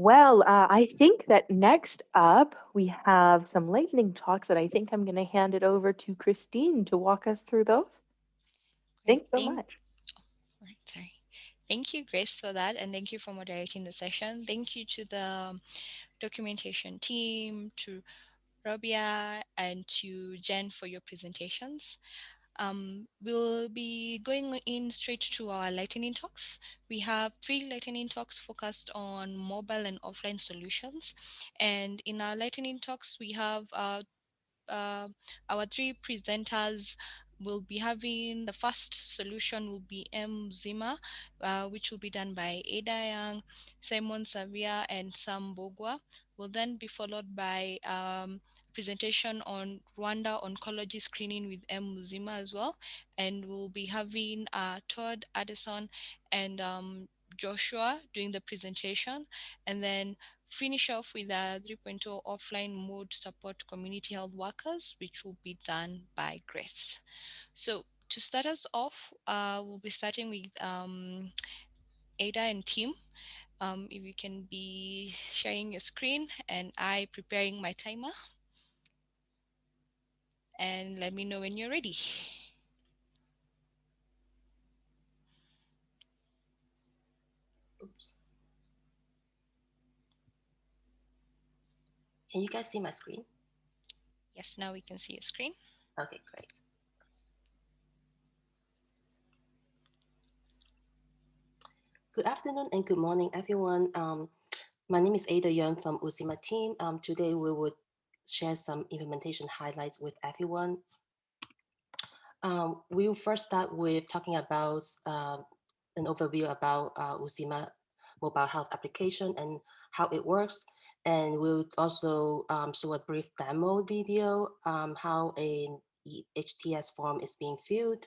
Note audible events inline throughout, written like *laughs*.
Well, uh, I think that next up we have some lightning talks that I think I'm going to hand it over to Christine to walk us through those. Thanks so much. oh, right, sorry. Thank you, Grace, for that, and thank you for moderating the session. Thank you to the documentation team, to Robia, and to Jen for your presentations. Um, we'll be going in straight to our lightning talks. We have three lightning talks focused on mobile and offline solutions. And in our lightning talks, we have uh, uh, our three presenters will be having the first solution will be Muzima, uh, which will be done by Ada Young, Simon Savia, and Sam Bogwa. Will then be followed by um, presentation on Rwanda oncology screening with M Muzima as well, and we'll be having uh, Todd Anderson and um, Joshua doing the presentation, and then finish off with a 3.0 offline mode support community health workers, which will be done by Grace. So to start us off, uh, we'll be starting with um, Ada and team. Um, if you can be sharing your screen and I preparing my timer. And let me know when you're ready. Oops. Can you guys see my screen? Yes, now we can see your screen. Okay, great. Good afternoon and good morning, everyone. Um, my name is Ada Young from Uzima team. Um, today we would share some implementation highlights with everyone. Um, we will first start with talking about uh, an overview about uh, Uzima mobile health application and how it works. And we'll also um, show a brief demo video, um, how a HTS form is being filled,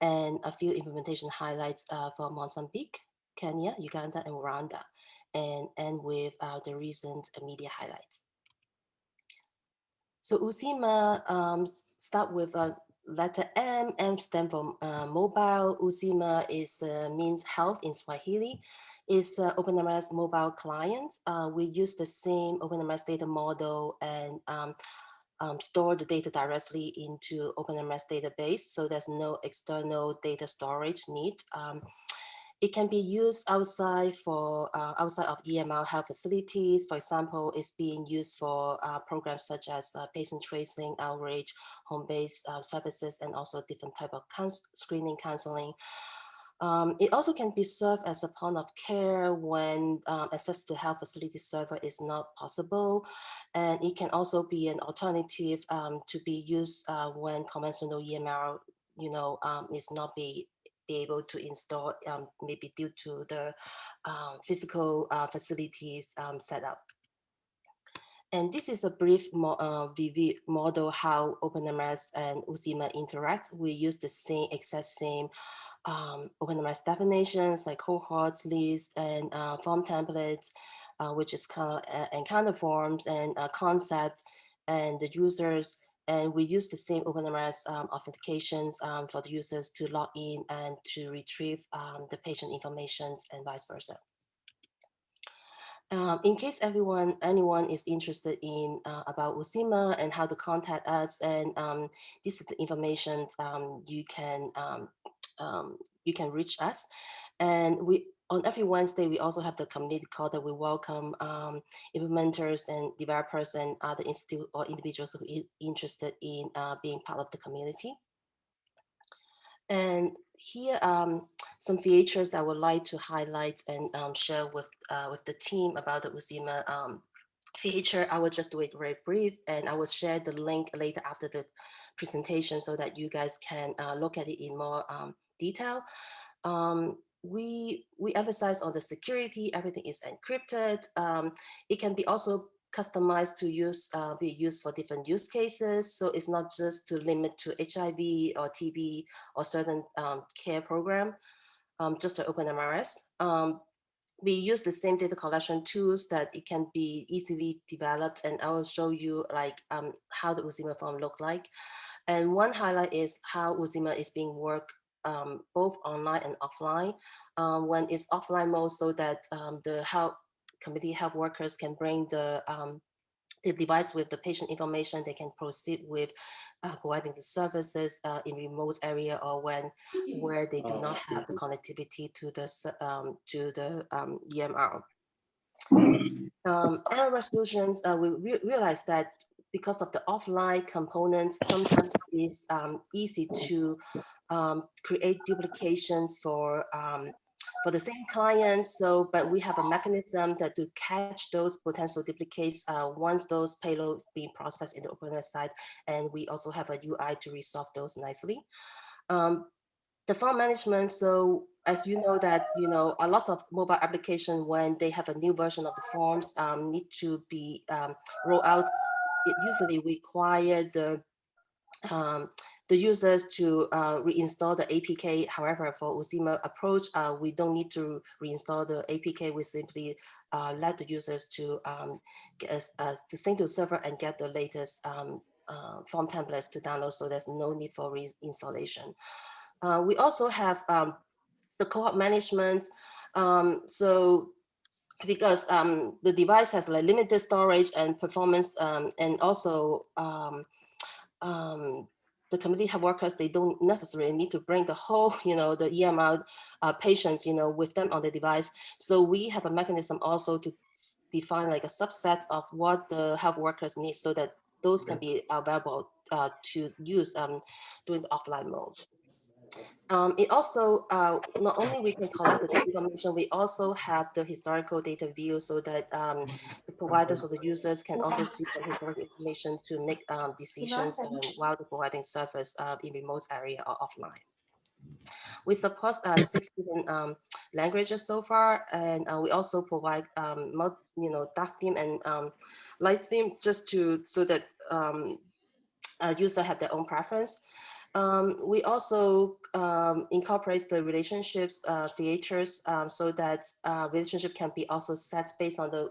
and a few implementation highlights uh, for Mozambique, Kenya, Uganda, and Rwanda, and end with uh, the recent media highlights. So Uzima um, start with a letter M, M stand for uh, mobile. Uzima is uh, means health in Swahili is uh, OpenMRS mobile client. Uh, we use the same OpenMRS data model and um, um, store the data directly into OpenMRS database. So there's no external data storage need. Um, it can be used outside for uh, outside of EMR health facilities. For example, it's being used for uh, programs such as uh, patient tracing, outreach, home-based uh, services, and also different type of screening counseling. Um, it also can be served as a point of care when um, access to health facility server is not possible. And it can also be an alternative um, to be used uh, when conventional EMR you know, um, is not be, be able to install, um, maybe due to the uh, physical uh, facilities um, setup. And this is a brief mo uh, VV model how OpenMRS and Uzima interact. We use the same exact same um, OpenMRS definitions like cohorts, lists, and uh, form templates, uh, which is kind of encounter forms and uh, concepts and the users. And we use the same OpenMRS um, authentications um, for the users to log in and to retrieve um, the patient information and vice versa. Um, in case everyone, anyone is interested in uh, about Uzima and how to contact us, and um, this is the information um, you can um, um, you can reach us. And we on every Wednesday, we also have the community call that we welcome um, implementers and developers and other institute or individuals who are interested in uh, being part of the community. And here um, some features that I would like to highlight and um, share with uh, with the team about the Uzima um, feature. I will just do it very brief and I will share the link later after the presentation so that you guys can uh, look at it in more um, detail. We, we emphasize on the security, everything is encrypted. Um, it can be also customized to use, uh, be used for different use cases. So it's not just to limit to HIV or TB or certain um, care program, um, just to OpenMRS. Um, we use the same data collection tools that it can be easily developed and I will show you like um, how the Uzima form look like. And one highlight is how Uzima is being worked um, both online and offline. Um, when it's offline mode so that um, the health community health workers can bring the um, the device with the patient information, they can proceed with uh, providing the services uh, in remote area or when where they do not have the connectivity to the um, to the um, EMR. Um, error resolutions, uh, we re realize that because of the offline components, sometimes it's um, easy to um, create duplications for um, for the same client. So, but we have a mechanism that to catch those potential duplicates uh, once those payloads being processed in the OpenMRS side. And we also have a UI to resolve those nicely. Um, the form management. So as you know that, you know, a lot of mobile application when they have a new version of the forms um, need to be um, rolled out. It usually require the um, the users to uh, reinstall the APK. However, for Uzima approach, uh, we don't need to reinstall the APK. We simply uh, let the users to um, get, uh, to sync to server and get the latest um, uh, form templates to download. So there's no need for reinstallation. Uh, we also have um, the cohort management. Um, so because um, the device has like limited storage and performance um, and also um, the community health workers, they don't necessarily need to bring the whole, *laughs* you know, the EMR uh, patients, you know, with them on the device. So we have a mechanism also to define like a subset of what the health workers need so that those can be available uh, to use um, during the offline mode. Um, it also, uh, not only we can collect the information, we also have the historical data view so that um, the providers or the users can also see the historical information to make um, decisions while the providing service uh, in remote area or offline. We support uh, six different um, languages so far, and uh, we also provide, um, you know, dark theme and um, light theme just to so that um, user have their own preference. Um, we also um, incorporate the relationships uh, features um, so that uh, relationship can be also set based on the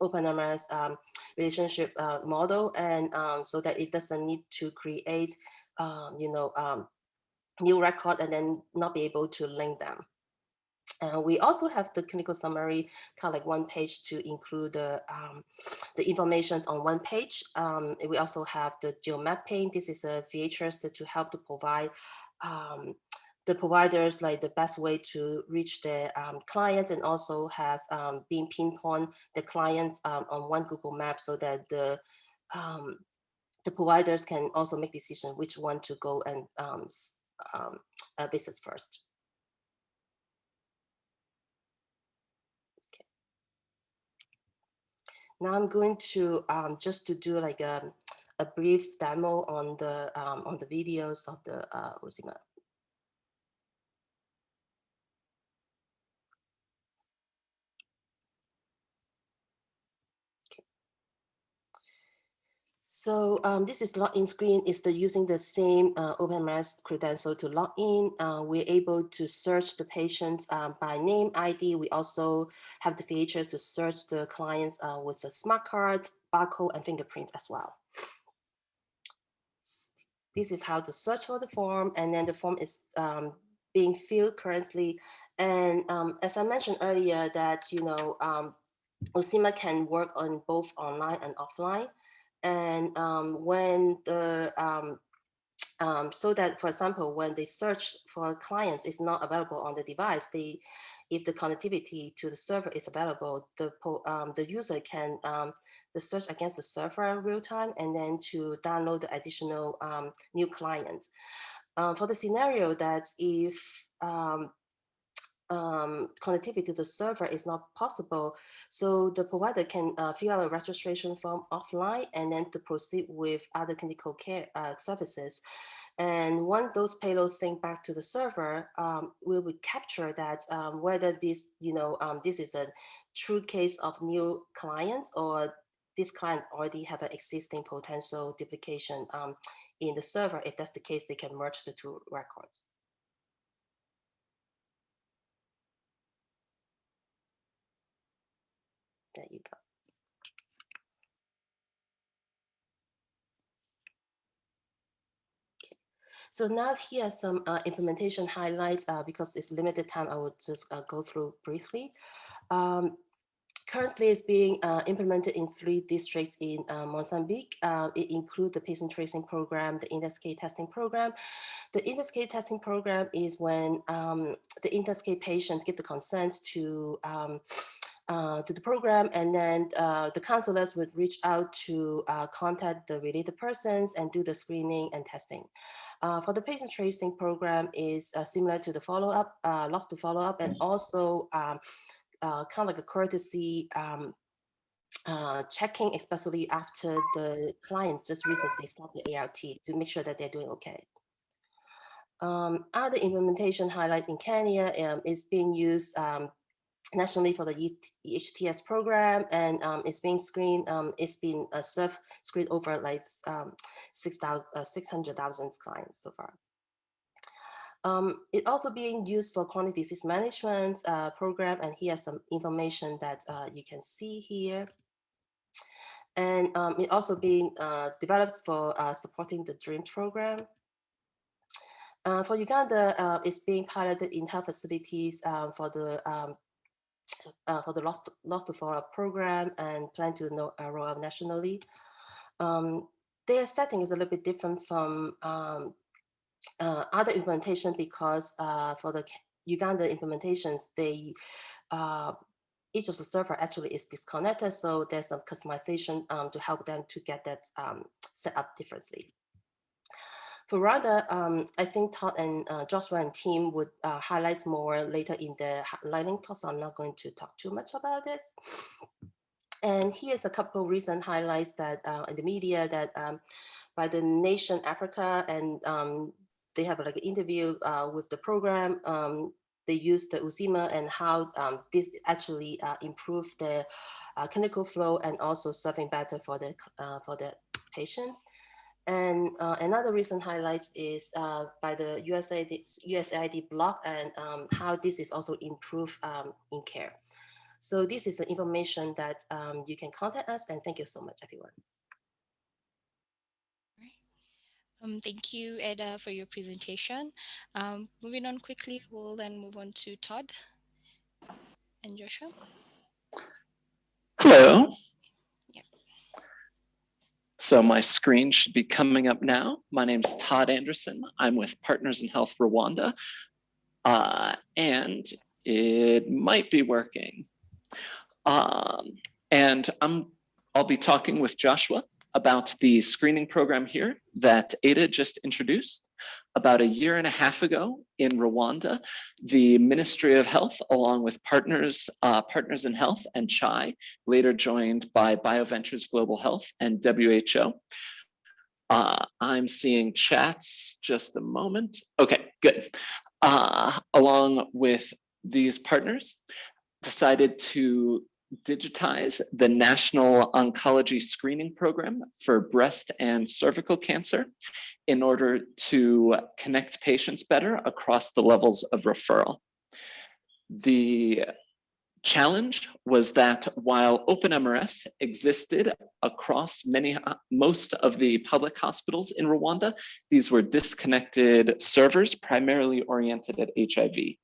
OpenMRS um, relationship uh, model and um, so that it doesn't need to create, um, you know, new record and then not be able to link them. Uh, we also have the clinical summary, kind of like one page to include the, um, *sniffs* the information on one page. Um, we also have the geomapping. This is a feature to, to help to provide um, the providers like the best way to reach the um, clients and also have um, been pinpoint the clients um, on one Google map so that the the providers can also make decision which one to go and uh, visit first. Now I'm going to um, just to do like a, a brief demo on the um, on the videos of the uh, So um, this is login screen is the using the same uh, OpenMRS credential to log in. Uh, we're able to search the patients um, by name ID. We also have the feature to search the clients uh, with the smart cards, barcode, and fingerprints as well. This is how to search for the form, and then the form is um, being filled currently. And um, as I mentioned earlier, that you know, um, Uzima can work on both online and offline. And um, when the, um, *tsk* um, so that, for example, when they search for clients is not available on the device, they, if the connectivity to the server is available, the, um, the user can um, the search against the server in real time and then to download the additional um, new client. for the scenario that if um, um, connectivity to the server is not possible. So the provider can uh, fill out a registration form offline and then to proceed with other clinical care uh, services. And once those payloads sync back to the server, um, we will capture that um, whether this, you know, um, this is a true case of new client or this client already have an existing potential duplication um, in the server. If that's the case, they can merge the two records. There you go. Okay. So now here are some uh, implementation highlights uh, because it's limited time. I will just uh, go through briefly. Um, currently it's being uh, implemented in three districts in uh, Mozambique. Uh, it includes the patient tracing program, the index case testing program. The index case testing program is when um, the index case patients give the consent to um, uh, to the program and then uh, the counselors would reach out to uh, contact the related persons and do the screening and testing. Uh, for the patient tracing program is uh, similar to the follow-up, uh, lost to follow-up and also um, kind of like a courtesy um, checking, especially after the clients just recently started the ART to make sure that they're doing okay. Um, other implementation highlights in Kenya um, is being used um, nationally for the EHTS program and um, it's being screened, um, it's been uh, served, screened over like um, 600,000 uh, clients so far. Um, it also being used for chronic disease management uh, program and here's some information that uh, you can see here. And um, it also being uh, developed for uh, supporting the DREAM program. Uh, for Uganda, uh, it's being piloted in health facilities for the um, uh, for the Lost, Lost to Follow-up program and plan to know, uh, roll out nationally. Um, their setting is a little bit different from um, uh, other implementation because uh, for the Uganda implementations, they uh, each of the server actually is disconnected, so there's some customization um, to help them to get that um, set up differently. For Rwanda, um, I think Todd and uh, Joshua and team would uh, highlight more later in the lightning talk, so I'm not going to talk too much about this. And here's a couple recent highlights that uh, in the media that um, by the nation Africa, and um, they have like an interview uh, with the program. Um, they use the Uzima and how um, this actually uh, improved the uh, clinical flow and also serving better for the for the patients. And uh, another recent highlights is uh, by the USAID, USAID block and um, how this is also improved um, in care. So this is the information that um, you can contact us and thank you so much, everyone. Um, thank you, Ada, for your presentation. Um, moving on quickly, we'll then move on to Todd and Joshua. Hello. So my screen should be coming up now. My name is Todd Anderson. I'm with Partners in Health Rwanda. Uh, and it might be working. Um, and I'm, I'll be talking with Joshua about the screening program here that Ada just introduced. About a year and a half ago in Rwanda, the Ministry of Health, along with partners, uh, Partners in Health and CHAI, later joined by BioVentures Global Health and WHO. Uh, I'm seeing chats, just a moment. Okay, good. Uh, along with these partners, decided to digitize the National Oncology Screening Program for breast and cervical cancer in order to connect patients better across the levels of referral. The challenge was that while OpenMRS existed across many, uh, most of the public hospitals in Rwanda, these were disconnected servers primarily oriented at HIV.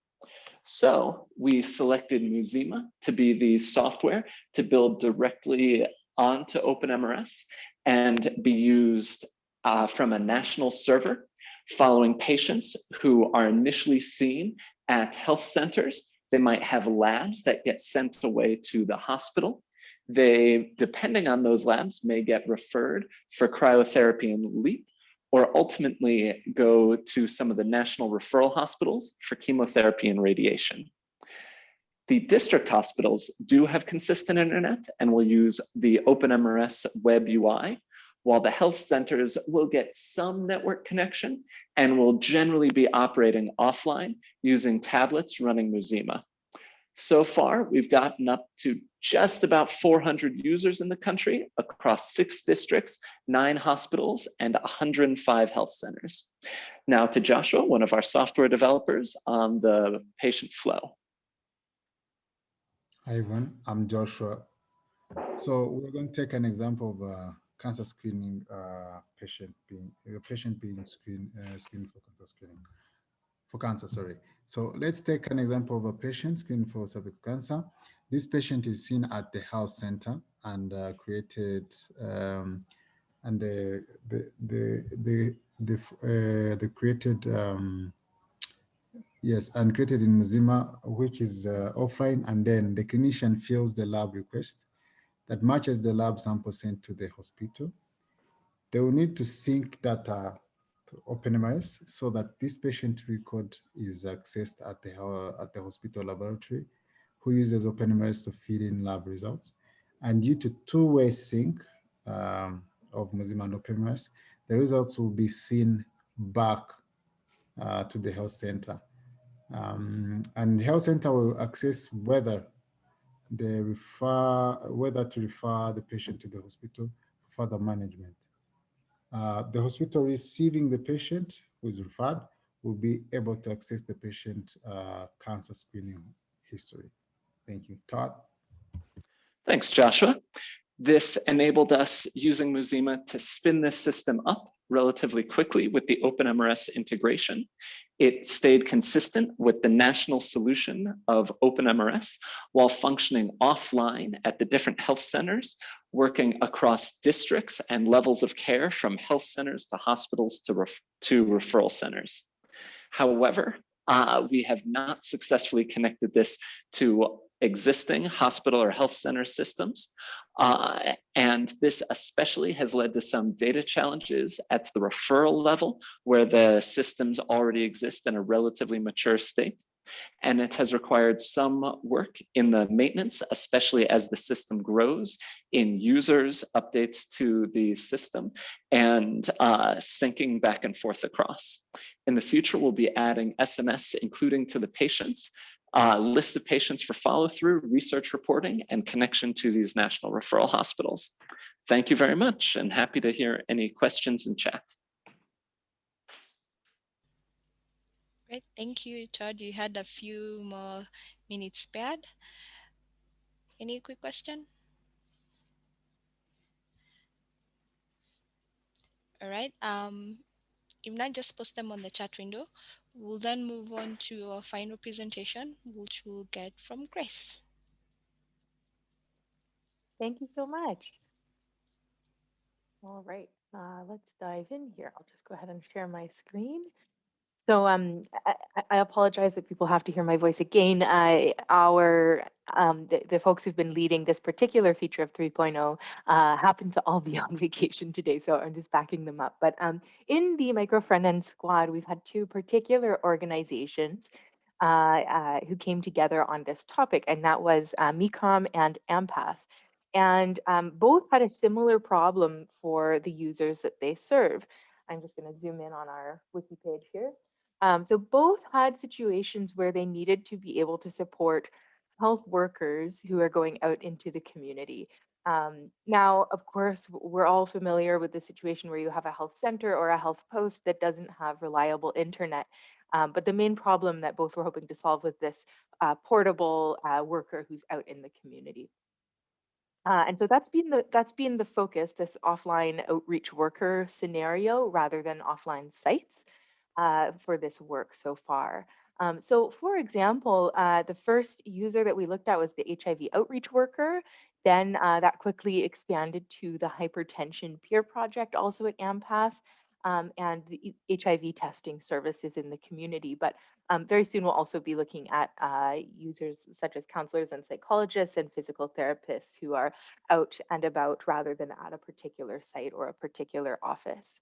So we selected Muzima to be the software to build directly onto OpenMRS and be used uh, from a national server following patients who are initially seen at health centers. They might have labs that get sent away to the hospital. They, depending on those labs, may get referred for cryotherapy and LEEP or ultimately go to some of the national referral hospitals for chemotherapy and radiation. The district hospitals do have consistent internet and will use the OpenMRS web UI, while the health centers will get some network connection and will generally be operating offline using tablets running Muzima. So far, we've gotten up to just about 400 users in the country across six districts, nine hospitals, and 105 health centers. Now to Joshua, one of our software developers on the patient flow. Hi everyone, I'm Joshua. So we're going to take an example of a cancer screening uh, patient being a patient being screened uh, screened for cancer screening for cancer. Sorry. So let's take an example of a patient screened for cervical cancer. This patient is seen at the health center and uh, created um, and the the the the the, uh, the created um, yes and created in Muzima, which is uh, offline, and then the clinician fills the lab request that matches the lab sample sent to the hospital. They will need to sync data to OpenMRS so that this patient record is accessed at the uh, at the hospital laboratory, who uses OpenMRS to feed in lab results. And due to two-way sync, um, of Muzima and OpenMRS, the results will be seen back uh, to the health center. Um, and health center will access whether they refer, whether to refer the patient to the hospital for further management. Uh, the hospital receiving the patient who is referred will be able to access the patient uh, cancer screening history. Thank you. Todd? Thanks, Joshua. This enabled us using Muzima to spin this system up relatively quickly with the OpenMRS integration. It stayed consistent with the national solution of OpenMRS while functioning offline at the different health centers, working across districts and levels of care from health centers to hospitals to, ref to referral centers. However, uh, we have not successfully connected this to existing hospital or health center systems. Uh, and this especially has led to some data challenges at the referral level where the systems already exist in a relatively mature state. And it has required some work in the maintenance, especially as the system grows in users, updates to the system, and uh, syncing back and forth across. In the future, we'll be adding SMS, including to the patients, uh, lists of patients for follow through, research reporting, and connection to these national referral hospitals. Thank you very much and happy to hear any questions in chat. Great, thank you, Todd. You had a few more minutes spared. Any quick question? All right, um, not, just post them on the chat window. We'll then move on to our final presentation, which we'll get from Grace. Thank you so much. All right, uh, let's dive in here. I'll just go ahead and share my screen. So um, I, I, apologize that people have to hear my voice again. Our um, the, the, folks who've been leading this particular feature of 3.0 uh, happen to all be *laughs* on vacation today, so I'm just backing them up. But um, in the micro front end squad, we've had two particular organizations uh, uh, who came together on this topic, and that was uh, Mekom and AMPATH. And um, both had a similar problem for the users that they serve. I'm just going to zoom in on our wiki page here. Um, so both had situations where they needed to be able to support health workers who are going out into the community. Um, now, of course, we're all familiar with the situation where you have a health center or a health post that doesn't have reliable internet. Um, but the main problem that both were hoping to solve was this uh, portable uh, worker who's out in the community. Uh, and so that's been the that's been the focus, this offline outreach worker scenario rather than offline sites uh, for this work so far. Um, so for example, uh, the first user that we looked at was the HIV outreach worker. Then uh, that quickly expanded to the hypertension peer project, also at AMPATH, um, and the HIV testing services in the community. But um, very soon we'll also be looking at uh, users such as counselors and psychologists and physical therapists who are out and about rather than at a particular site or a particular office.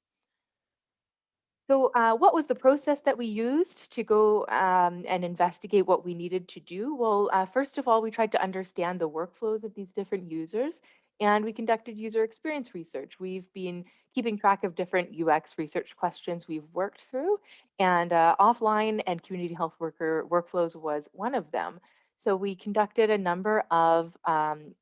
So uh, what was the process that we used to go um, and investigate what we needed to do? Well, uh, first of all, we tried to understand the workflows of these different users and we conducted user experience research. We've been keeping track of different UX research questions we've worked through and uh, offline and community health worker workflows was one of them. So we conducted a number of um,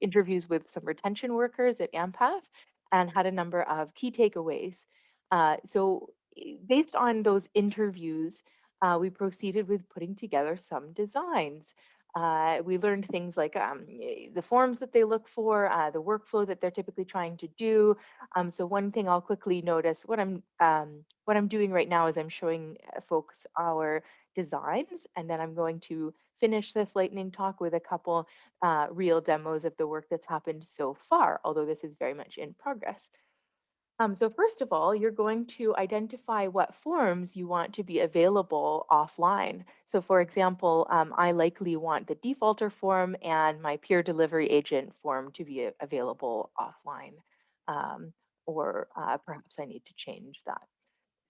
interviews with some retention workers at AMPATH and had a number of key takeaways. Uh, so based on those interviews, uh, we proceeded with putting together some designs. Uh, we learned things like um, the forms that they look for, uh, the workflow that they're typically trying to do. Um, so one thing I'll quickly notice, what I'm um, what I'm doing right now is I'm showing uh, folks our designs, and then I'm going to finish this lightning talk with a couple uh, real demos of the work that's happened so far, although this is very much in progress. Um, so first of all, you're going to identify what forms you want to be available offline. So for example, um, I likely want the defaulter form and my peer delivery agent form to be available offline. Um, or uh, perhaps I need to change that.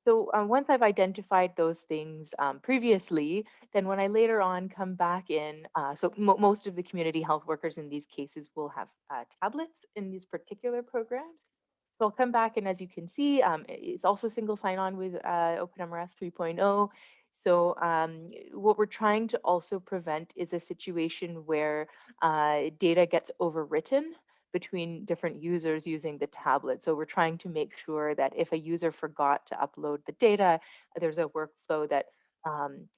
So uh, once I've identified those things um, previously, then when I later on come back in, uh, so mo most of the community health workers in these cases will have uh, tablets in these particular programs. So I'll come back and as you can see, um, it's also single sign-on with uh, OpenMRS 3.0. So um, what we're trying to also prevent is a situation where uh, data gets overwritten between different users using the tablet. So we're trying to make sure that if a user forgot to upload the data, there's a workflow that um,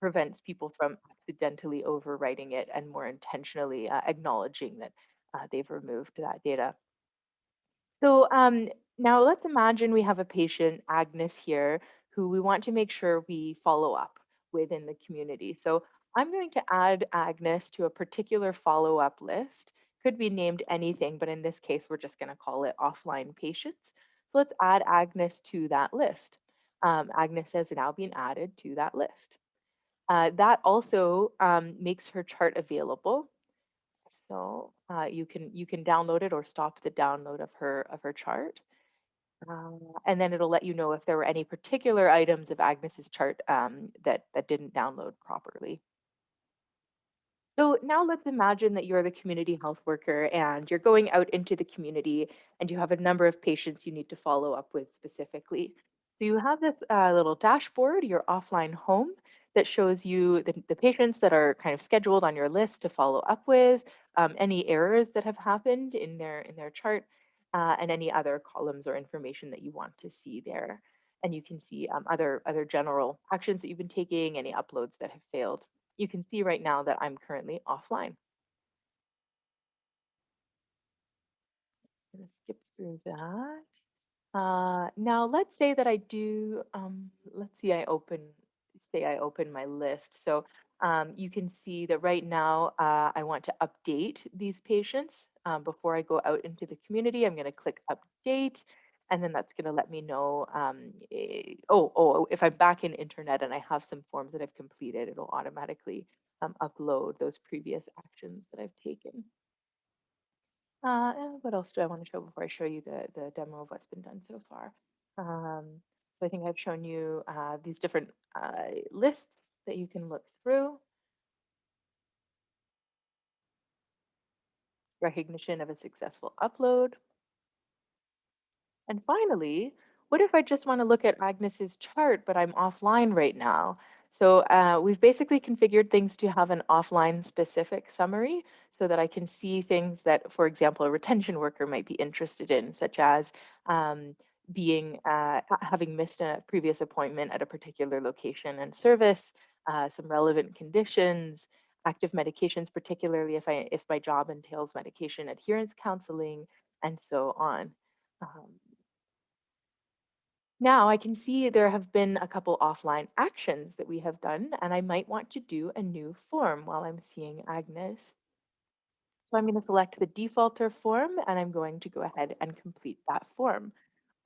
prevents people from accidentally overwriting it and more intentionally uh, acknowledging that uh, they've removed that data. So um, now let's imagine we have a patient, Agnes here, who we want to make sure we follow up within the community. So I'm going to add Agnes to a particular follow-up list. Could be named anything, but in this case, we're just going to call it offline patients. So let's add Agnes to that list. Um, Agnes has now been added to that list. Uh, that also um, makes her chart available. So uh, you can you can download it or stop the download of her of her chart. Uh, and then it'll let you know if there were any particular items of Agnes's chart um, that that didn't download properly. So now let's imagine that you're the community health worker and you're going out into the community and you have a number of patients you need to follow up with specifically. So you have this uh, little dashboard, your offline home, that shows you the, the patients that are kind of scheduled on your list to follow up with, um, any errors that have happened in their in their chart, uh, and any other columns or information that you want to see there. And you can see um, other other general actions that you've been taking, any uploads that have failed you can see right now that I'm currently offline. Skip through that. Uh, now let's say that I do, um, let's see, I open, say I open my list. So um, you can see that right now uh, I want to update these patients um, before I go out into the community. I'm gonna click update and then that's gonna let me know, um, eh, oh, oh, if I'm back in internet and I have some forms that I've completed, it'll automatically um, upload those previous actions that I've taken. Uh, what else do I want to show before I show you the, the demo of what's been done so far? Um, so I think I've shown you uh, these different uh, lists that you can look through. Recognition of a successful upload. And finally, what if I just want to look at Agnes's chart, but I'm offline right now? So uh, we've basically configured things to have an offline specific summary so that I can see things that, for example, a retention worker might be interested in, such as um, being uh, having missed a previous appointment at a particular location and service, uh, some relevant conditions, active medications, particularly if I if my job entails medication adherence counseling, and so on. Um, now I can see there have been a couple offline actions that we have done, and I might want to do a new form while I'm seeing Agnes. So I'm going to select the defaulter form, and I'm going to go ahead and complete that form.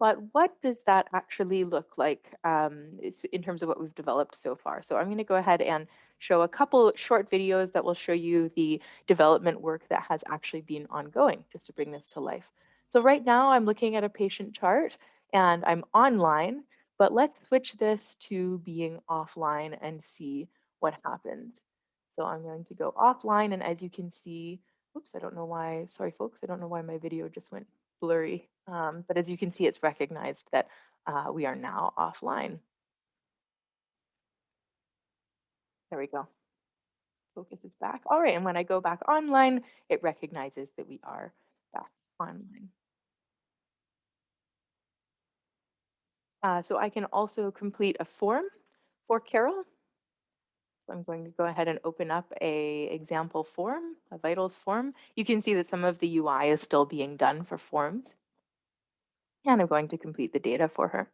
But what does that actually look like um, in terms of what we've developed so far? So I'm going to go ahead and show a couple short videos that will show you the development work that has actually been ongoing, just to bring this to life. So right now I'm looking at a patient chart and I'm online, but let's switch this to being offline and see what happens. So I'm going to go offline and as you can see, oops, I don't know why, sorry folks, I don't know why my video just went blurry. Um, but as you can see, it's recognized that uh, we are now offline. There we go. Focus is back. All right, and when I go back online, it recognizes that we are back online. Uh, so I can also complete a form for Carol. So I'm going to go ahead and open up a example form, a vitals form. You can see that some of the UI is still being done for forms. And I'm going to complete the data for her.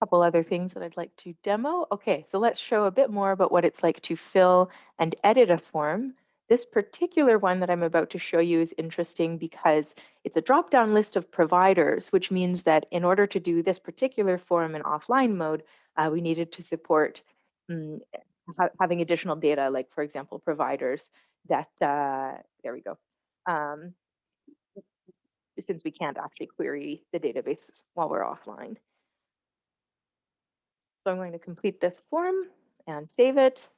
A couple other things that I'd like to demo. Okay, so let's show a bit more about what it's like to fill and edit a form. This particular one that I'm about to show you is interesting because it's a drop-down list of providers, which means that in order to do this particular form in offline mode, uh, we needed to support um, ha having additional data, like for example, providers that, uh, there we go. Um, since we can't actually query the database while we're offline. So I'm going to complete this form and save it.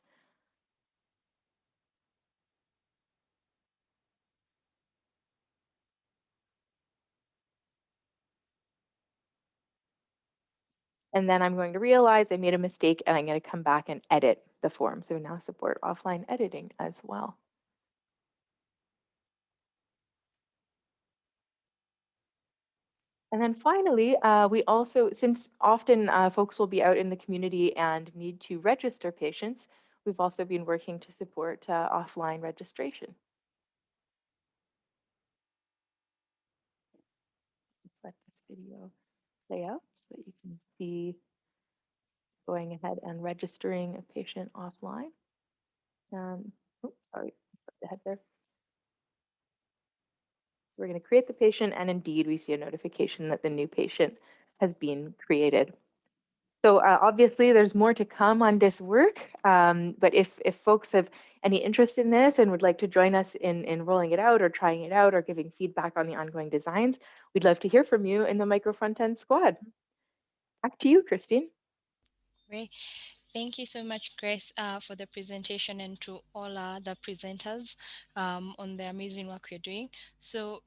And then I'm going to realize I made a mistake and I'm going to come back and edit the form. So now support offline editing as well. And then finally, uh, we also, since often uh, folks will be out in the community and need to register patients, we've also been working to support uh, offline registration. Let this video play out that you can see going ahead and registering a patient offline. Um, oops, sorry, ahead there. We're going to create the patient and indeed we see a notification that the new patient has been created. So uh, obviously there's more to come on this work, um, but if, if folks have any interest in this and would like to join us in, in rolling it out or trying it out or giving feedback on the ongoing designs, we'd love to hear from you in the Micro Front End Squad. Back to you, Christine. Great. Thank you so much, Grace, uh, for the presentation and to all uh, the presenters um, on the amazing work you're doing. So